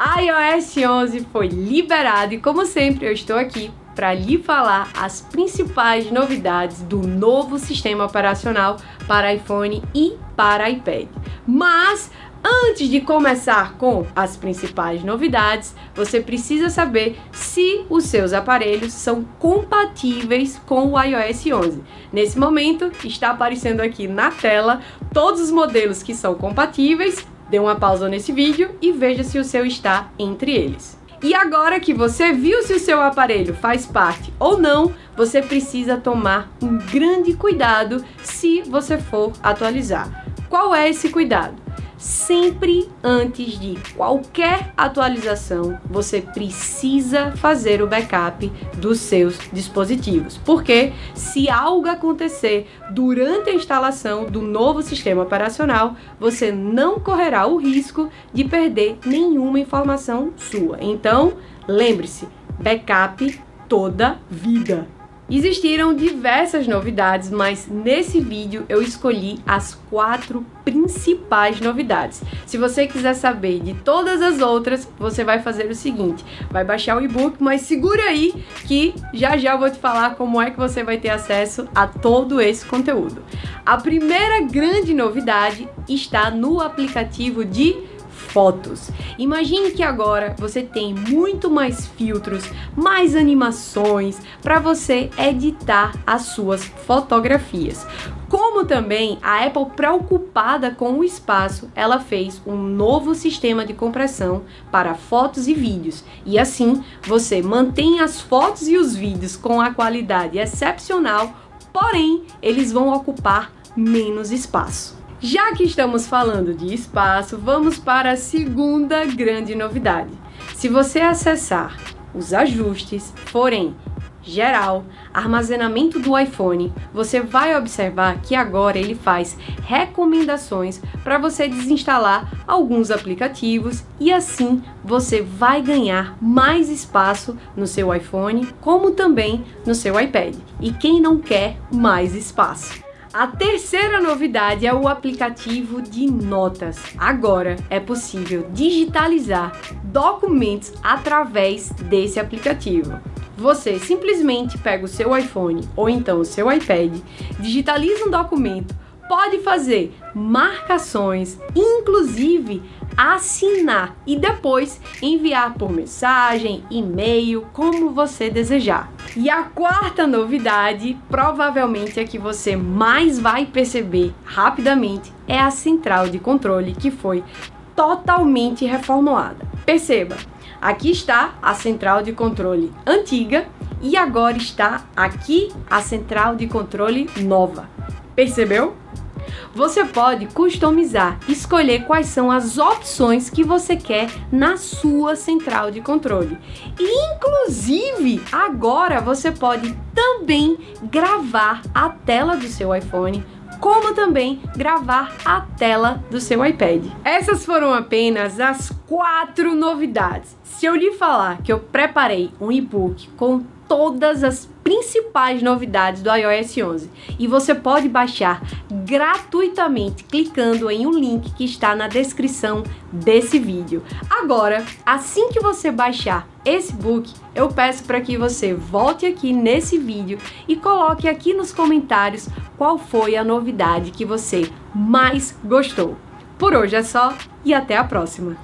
iOS 11 foi liberado e como sempre eu estou aqui para lhe falar as principais novidades do novo sistema operacional para iPhone e para iPad. Mas Antes de começar com as principais novidades, você precisa saber se os seus aparelhos são compatíveis com o iOS 11. Nesse momento, está aparecendo aqui na tela todos os modelos que são compatíveis Dê uma pausa nesse vídeo e veja se o seu está entre eles. E agora que você viu se o seu aparelho faz parte ou não, você precisa tomar um grande cuidado se você for atualizar. Qual é esse cuidado? Sempre antes de qualquer atualização, você precisa fazer o backup dos seus dispositivos. Porque se algo acontecer durante a instalação do novo sistema operacional, você não correrá o risco de perder nenhuma informação sua. Então, lembre-se, backup toda vida. Existiram diversas novidades, mas nesse vídeo eu escolhi as quatro principais novidades. Se você quiser saber de todas as outras, você vai fazer o seguinte, vai baixar o e-book, mas segura aí que já já eu vou te falar como é que você vai ter acesso a todo esse conteúdo. A primeira grande novidade está no aplicativo de fotos. Imagine que agora você tem muito mais filtros, mais animações para você editar as suas fotografias. Como também a Apple preocupada com o espaço, ela fez um novo sistema de compressão para fotos e vídeos. E assim, você mantém as fotos e os vídeos com a qualidade excepcional, porém, eles vão ocupar menos espaço. Já que estamos falando de espaço, vamos para a segunda grande novidade. Se você acessar os ajustes, forem geral, armazenamento do iPhone, você vai observar que agora ele faz recomendações para você desinstalar alguns aplicativos e assim você vai ganhar mais espaço no seu iPhone, como também no seu iPad. E quem não quer mais espaço? A terceira novidade é o aplicativo de notas. Agora é possível digitalizar documentos através desse aplicativo. Você simplesmente pega o seu iPhone ou então o seu iPad, digitaliza um documento, pode fazer marcações, inclusive assinar e depois enviar por mensagem, e-mail, como você desejar. E a quarta novidade, provavelmente a que você mais vai perceber rapidamente, é a central de controle que foi totalmente reformulada. Perceba, aqui está a central de controle antiga e agora está aqui a central de controle nova. Percebeu? Você pode customizar, escolher quais são as opções que você quer na sua central de controle. E, inclusive, agora você pode também gravar a tela do seu iPhone como também gravar a tela do seu iPad. Essas foram apenas as quatro novidades. Se eu lhe falar que eu preparei um e-book com todas as principais novidades do iOS 11 e você pode baixar gratuitamente clicando em um link que está na descrição desse vídeo. Agora, assim que você baixar esse book, eu peço para que você volte aqui nesse vídeo e coloque aqui nos comentários qual foi a novidade que você mais gostou. Por hoje é só e até a próxima!